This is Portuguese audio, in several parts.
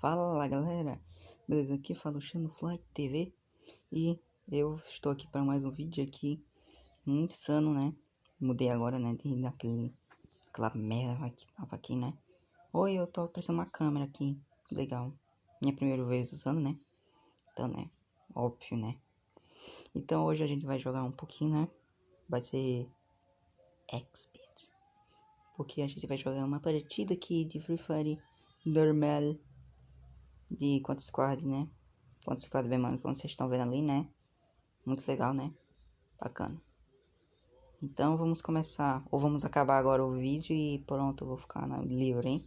Fala galera, beleza? Aqui fala o Xano Fly TV e eu estou aqui para mais um vídeo aqui, muito insano, né? Mudei agora, né? De daquele, aquela merda que tava aqui, né? Oi, eu tô aparecendo uma câmera aqui, legal. Minha primeira vez usando, né? Então, né? Óbvio, né? Então hoje a gente vai jogar um pouquinho, né? Vai ser Expert. Porque a gente vai jogar uma partida aqui de Free Fire normal de Quanto Squad, né? Quanto Squad bem, mano, como vocês estão vendo ali, né? Muito legal, né? Bacana. Então vamos começar, ou vamos acabar agora o vídeo e pronto, eu vou ficar livre, hein?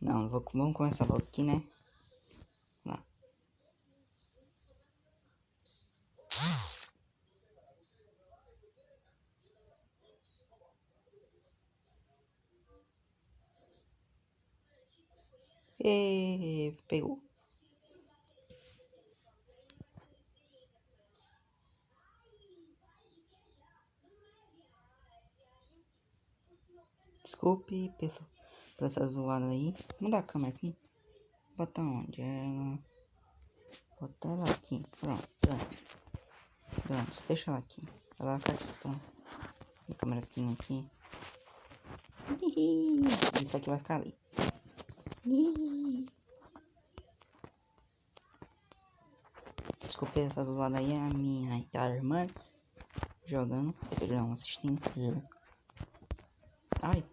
Não, vou, vamos começar logo aqui, né? E pegou. Desculpe pela, pela essa zoada aí. Mudar a câmera aqui. Botar onde? Ela. Botar ela aqui. Pronto, pronto. Pronto, deixa ela aqui. Ela vai ficar aqui, pronto. A câmera aqui, aqui. Isso aqui vai ficar ali. Desculpe essa zoada aí, a minha irmã jogando, não assistindo. Ai.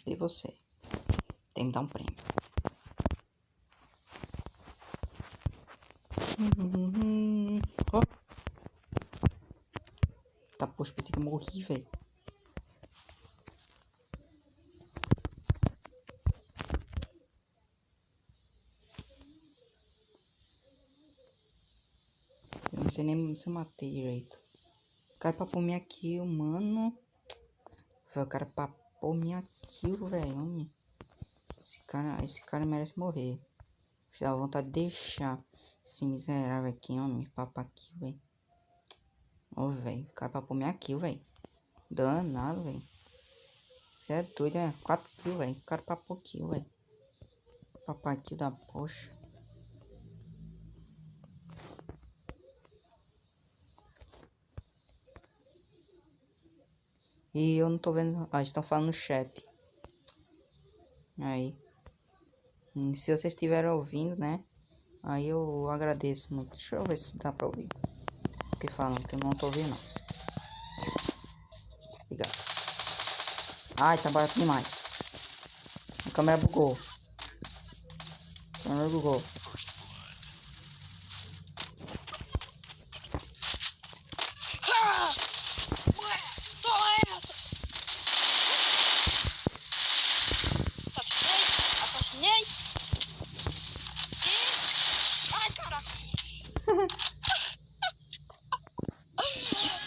Ajudei você. Tem que dar um prêmio. Oh. Tá, poxa, pensei que eu morri, velho. Eu não sei nem se eu matei direito. O cara papou minha kill, mano. Foi o cara papou minha kill, velho. Esse cara, esse cara merece morrer. Dá vontade de deixar esse miserável aqui, homem. Papa aqui, velho. Ô, velho. O cara papou minha kill, velho. Danado, velho. Você é doido, é? 4 kills, velho. O cara papou kill, velho. Papá aqui da poxa. E eu não tô vendo. Ah, estão falando no chat. Aí. E se vocês estiverem ouvindo, né? Aí eu agradeço muito. Deixa eu ver se dá pra ouvir. Porque falam que eu não tô ouvindo. Obrigado. Ai, tá barato demais. A câmera bugou. A câmera bugou.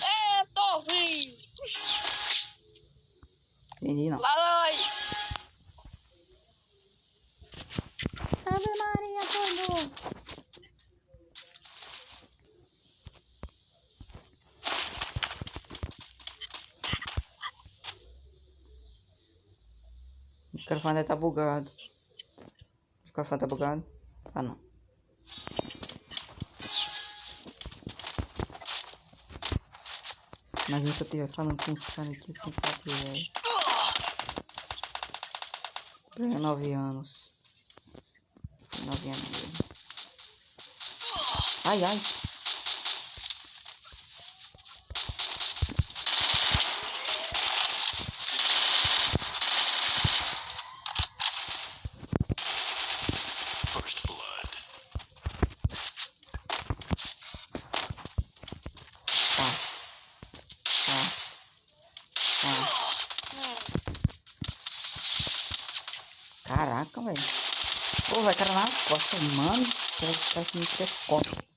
é, tô vindo. Entendi não. Vai. Ave Maria, tudo. O microfone tá bugado. O microfone tá bugado? Ah não. Se eu estiver falando com esse cara aqui sem saber, velho. Tenho nove anos. Nove anos mesmo. Ai, ai. First blood. Tá. Tá. Tá. Caraca, velho. Pô, vai cara na costa, mano. Será que tá ser costa?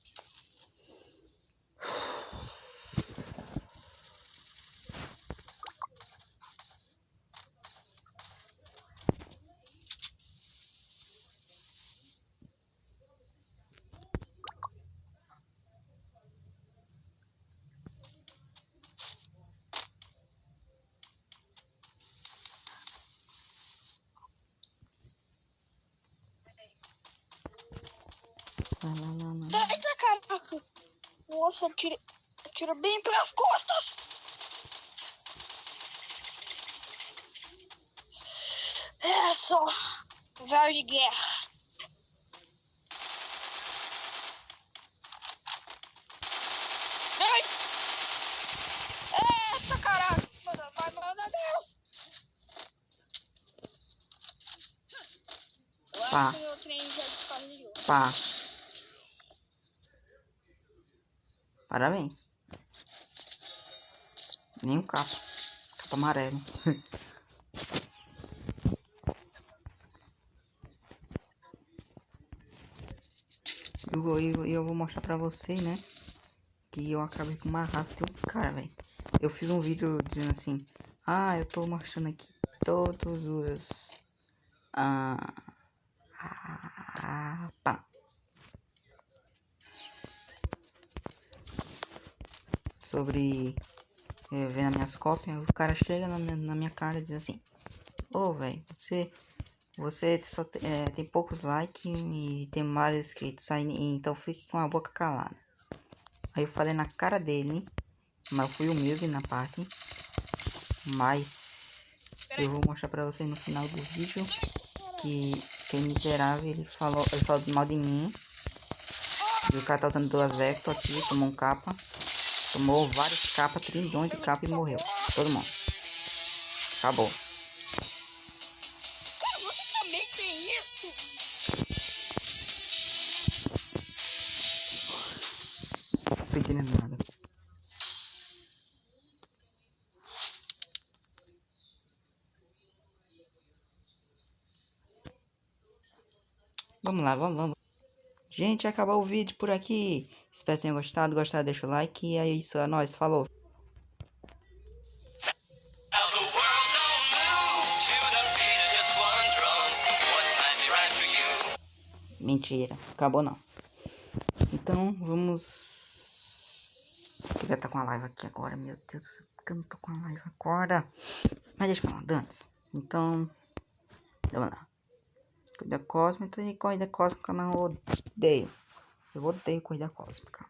Lá, lá, lá. Eita, caraca. Nossa, atira, atira bem pelas costas. É só. Velho de guerra. Ai! Eita, caraca. Vai, mano, Deus. Pá. meu. Pá. Parabéns. Nem um capa. Capa amarelo. Eu vou, eu, eu vou mostrar pra vocês, né? Que eu acabei com uma raça de um cara, velho. Eu fiz um vídeo dizendo assim. Ah, eu tô mostrando aqui todos os. Ah. Ah, pá. Sobre é, vendo as minhas cópias, o cara chega na minha, na minha cara e diz assim: Ô, velho, você, você só te- é, tem poucos likes e tem vários inscritos, aí, então fique com a boca calada. Aí eu falei na cara dele, mas eu fui humilde na parte, mas eu vou mostrar pra vocês no final do vídeo que que é miserável, ele falou, ele falou mal de mim. E o cara tá usando duas Vector aqui, tomou um capa. Tomou vários capas, trilhões de capas e morreu. Todo mundo. Acabou. Você também tem isso? Nada. Vamos lá, vamos, vamos. Gente, acabou o vídeo por aqui. Espero que tenham gostado. Gostado, deixa o like. E é isso, é nóis. Falou. Mentira, acabou não. Então, vamos. Queria estar com a live aqui agora, meu Deus do céu, por que eu não tô com a live agora? Mas deixa pra lá, dane Então, vamos lá. Corrida cósmica e corrida cósmica, eu odeio. Eu odeio corrida cósmica.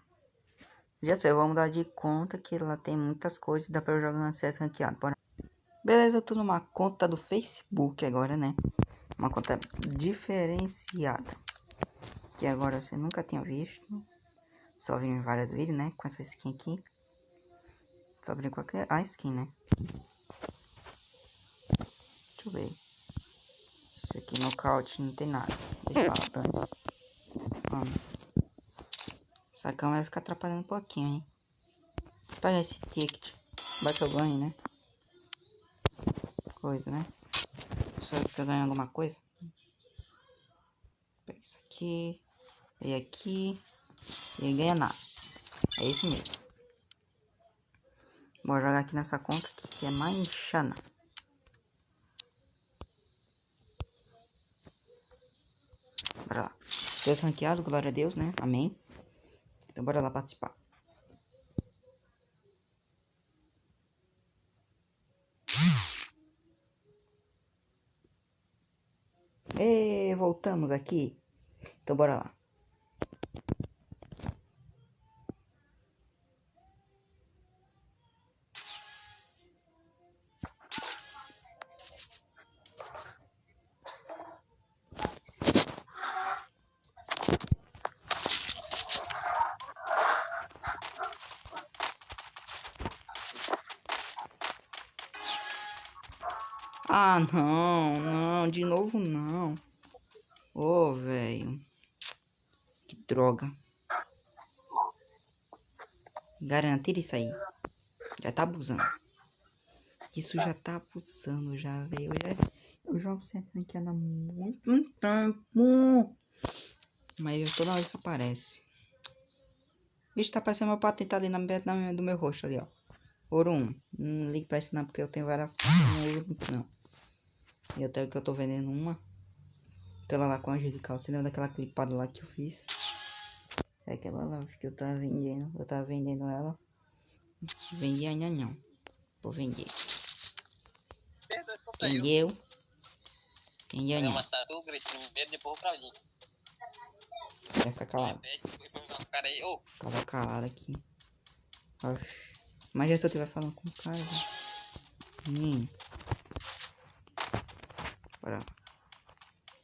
Já sei, vou mudar de conta que lá tem muitas coisas, dá pra eu jogar no CS ranqueado. Bora. Beleza, tô numa conta do Facebook agora, né? Uma conta diferenciada que agora você nunca tinha visto. Só vi em vários vídeos, né? Com essa skin aqui. Só abrir qualquer. A skin, né? Deixa eu ver. Isso aqui nocaute não tem nada. Deixa eu lá, dane Vamos. Essa câmera fica atrapalhando um pouquinho, hein? Pega esse ticket. Que eu ganho, né? Coisa, né? Será que eu ganho alguma coisa? Pega isso aqui. E aqui. E ganha nada. É isso mesmo. Vou jogar aqui nessa conta que é Manchana. Bora lá. Deus ranqueado, glória a Deus, né? Amém. Então bora lá participar. E voltamos aqui. Então bora lá. Tira isso aí. Já tá abusando. Isso já tá abusando, já, velho. Eu, já- eu jogo sem ranqueada há muito tempo. Mas toda hora isso aparece. Bicho, tá parecendo meu patentado aí na, na, do meu rosto ali, ó. Ouro 1. Não ligue pra isso não, porque eu tenho várias muito não. E até que eu tô vendendo uma. Aquela lá com a angelical. Você lembra daquela clipada lá que eu fiz? É aquela lá que eu tava vendendo. Eu tava vendendo ela. Vendi ainda não. Vou vender. Entendeu? Entendeu Eu não? Vai ficar calado. Ficava calado aqui. Oxi. Imagina se eu estiver falando com o cara. velho. Hum. Bora.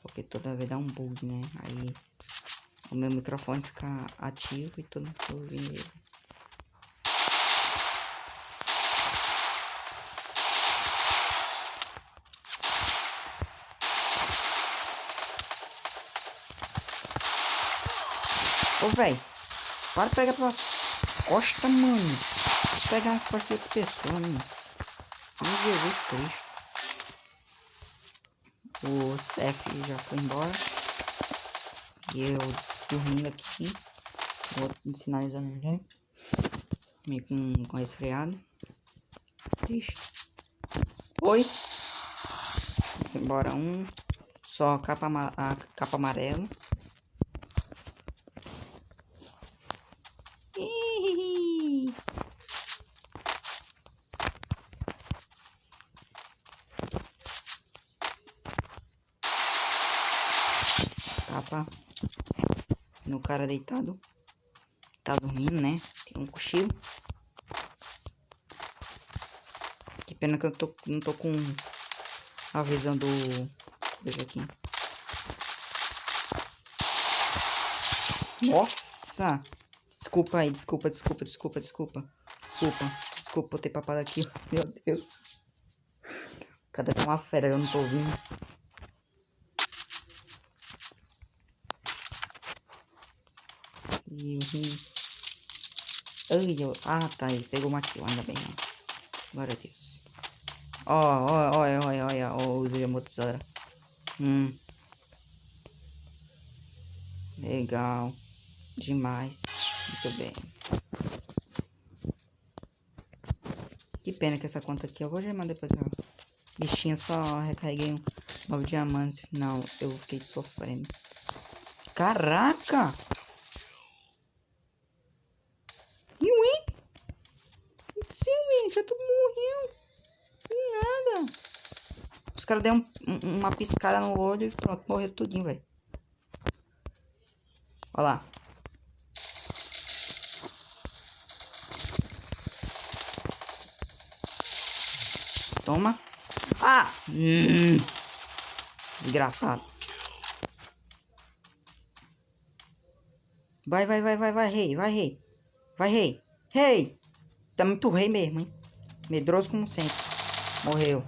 Porque toda vez dá um bug, né? Aí o meu microfone fica ativo e todo mundo ouvindo ele. Ô, véi. Para de pegar pelas costas, mano. Pegar as costas de outra pessoa, mano. Meu Jesus Cristo. O CF já foi embora. E eu dormindo aqui. Me sinalizando já. Meio com, com resfriado. Triste. Oi. Embora um. Só capa, a capa amarela. Capa no cara deitado. Tá dormindo, né? Tem um cochilo. Que pena que eu tô, não tô com a visão do. Deixa aqui. Nossa! Desculpa aí, desculpa, desculpa, desculpa, desculpa. Desculpa, desculpa ter papado aqui. Meu Deus. Cadê uma fera? Eu não tô ouvindo. E. Ai, eu... Ah, tá aí. Pegou uma kill, ainda bem. Né? Glória a Deus. Ó, ó, olha, olha, olha. Ó, usei a motosara. Hum. Legal. Demais. Muito bem. Que pena que essa conta aqui eu vou gemar depois. Ó. Bichinho, só recarreguei um nove diamantes. Não, eu fiquei sofrendo. Caraca! E o hein? Sim, velho, já todo morreu. Que nada. Os caras deram um- um- uma piscada no olho e pronto, morreram tudinho, velho. Olha lá. Toma. Ah! Hum. Desgraçado. Vai, vai, vai, vai, vai, rei, vai, rei. Vai, rei. Rei! Tá muito rei mesmo, hein? Medroso como sempre. Morreu.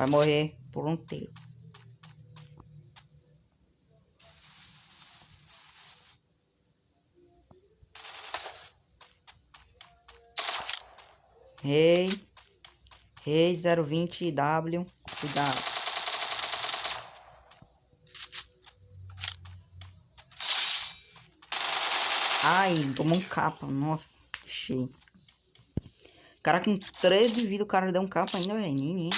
Vai morrer por um tiro. Rei. Rei 020W. Cuidado. Ai, tomou um capa. Nossa, cheio. Cara, com 13 de vida, o cara deu um capa ainda, velho.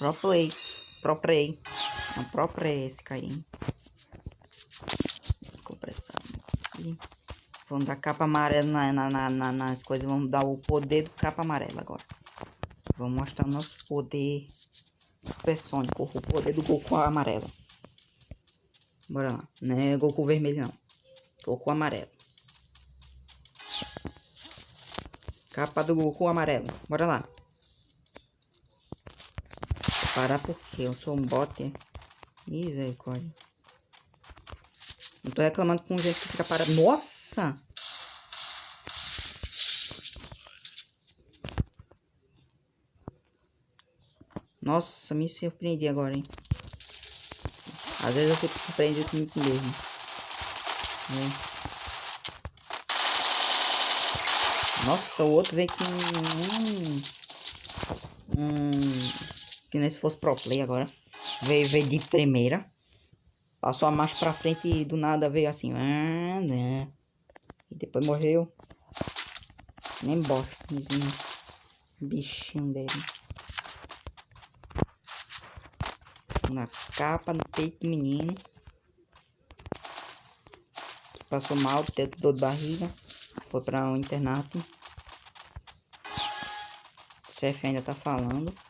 Menino. Pro play. Pro play. Esse aqui. Vamos dar capa amarela na, na- na- nas coisas. Vamos dar o poder do capa amarela agora. Vamos mostrar o nosso poder supersônico. O poder do Goku amarelo. Bora lá. Não é Goku vermelho, não. Goku amarelo. Capa do Goku amarelo. Bora lá. Parar porque eu sou um bot. é? Misericórdia. Não tô reclamando com gente que fica parado. Nossa! Nossa, me surpreendi agora, hein? Às vezes eu fico surpreendido comigo mesmo. É. Nossa, o outro veio com um. Um. Que nem se fosse pro play agora. Veio, veio de primeira. Passou a marcha pra frente e do nada veio assim. ah, né. E depois morreu. Nem bosta, bichinho dele. Na capa, no peito do menino. Passou mal, dor de barriga. Foi pra um internato. O chefe ainda tá falando.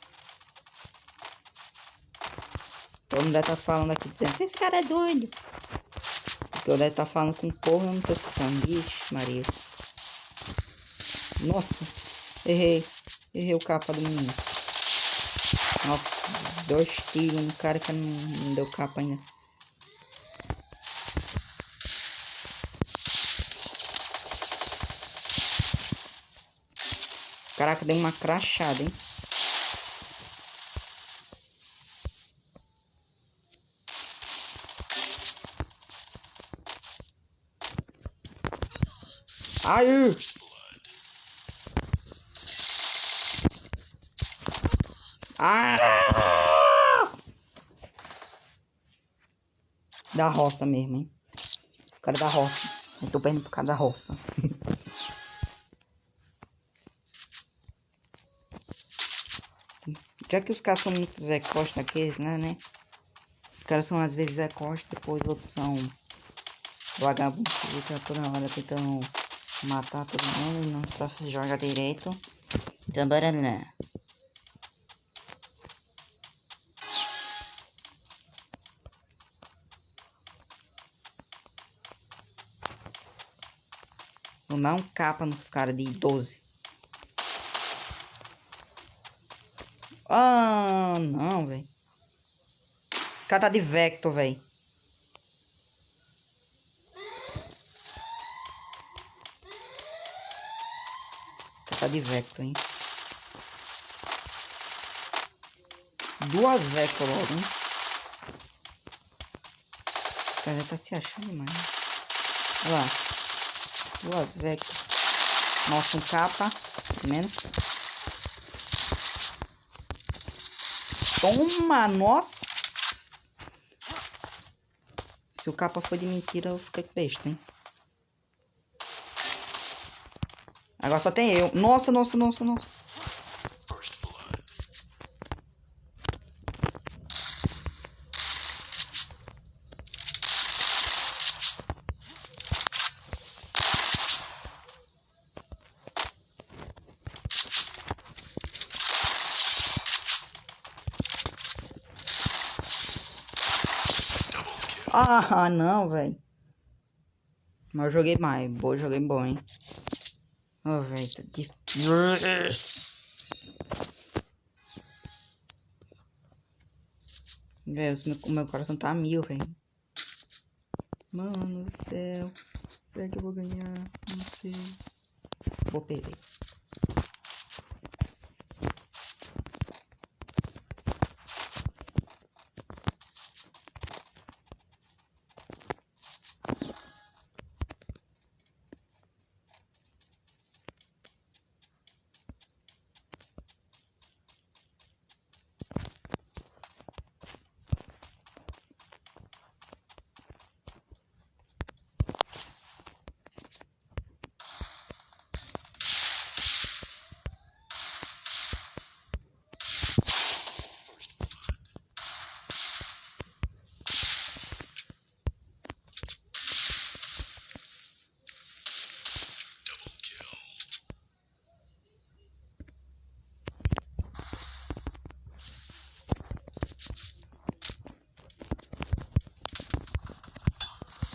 Todo mundo tá falando aqui dizendo, esse cara é doido. Eu deve estar falando com o eu não tô escutando. Vixe, Maria. Nossa, errei. Errei o capa do menino. Nossa, dois tiros no cara que não, não deu capa ainda. Caraca, deu uma crachada, hein? Ai! Ah! Da roça mesmo, hein? O cara da roça. Eu tô perdendo por causa da roça. Já que os caras são muito Zé Costa aqui, né, né? Os caras são às vezes Zé Costa, depois outros são vagabundos que ficam toda hora tentando matar todo mundo não só joga direito. Então bora lá. Vou dar um capa nos caras de 12. Ah, não, velho. Cara tá de Vector, velho. Tá de Vector, hein. Duas Vector logo, hein. O cara já tá se achando demais. né? Olha lá. Duas Vector. Nossa, um capa. Menos. Toma, nossa. Se o capa for de mentira, eu fiquei besta, hein. Agora só tem eu. Nossa, nossa, nossa, nossa. Ah, não, velho. Mas eu joguei mais. Boa, joguei bom, hein. Ô, velho, tá difícil. Velho, o meu coração tá mil, velho. Mano do céu. Será que eu vou ganhar? Não sei. Vou perder.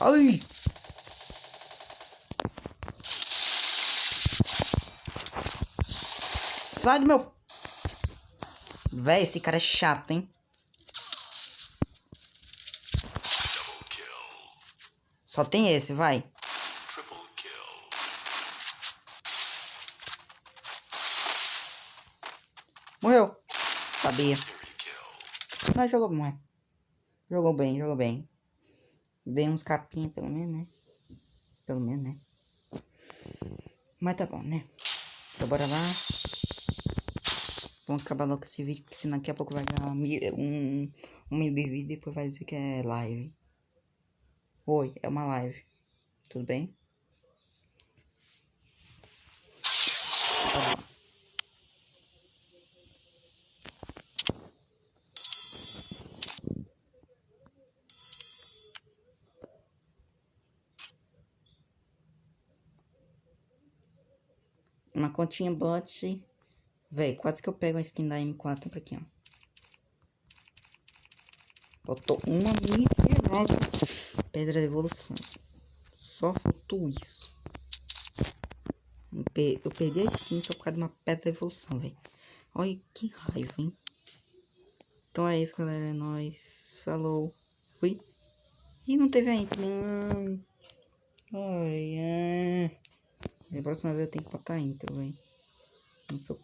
Ai! Sai do meu... Véi, esse cara é chato, hein? Só tem esse, vai. Morreu. Sabia. Mas jogou bem. Jogou bem, jogou bem. Dei uns capinhos, pelo menos, né? Pelo menos, né? Mas tá bom, né? Então bora lá. Vamos acabar logo esse vídeo, porque senão daqui a pouco vai dar um, um mil de vídeo e depois vai dizer que é live. Oi, é uma live. Tudo bem? Uma continha bot. Véi, quase que eu pego a skin da M4 pra aqui, ó. Faltou uma miserável. Pedra de evolução. Só faltou isso. Eu pe- Eu perdi a skin só por causa de uma pedra de evolução, velho. Olha que raiva, hein? Então é isso, galera. É nóis. Falou. Fui. E não teve a intro. Não. Ai. Da próxima vez eu tenho que botar intro, velho. Não sou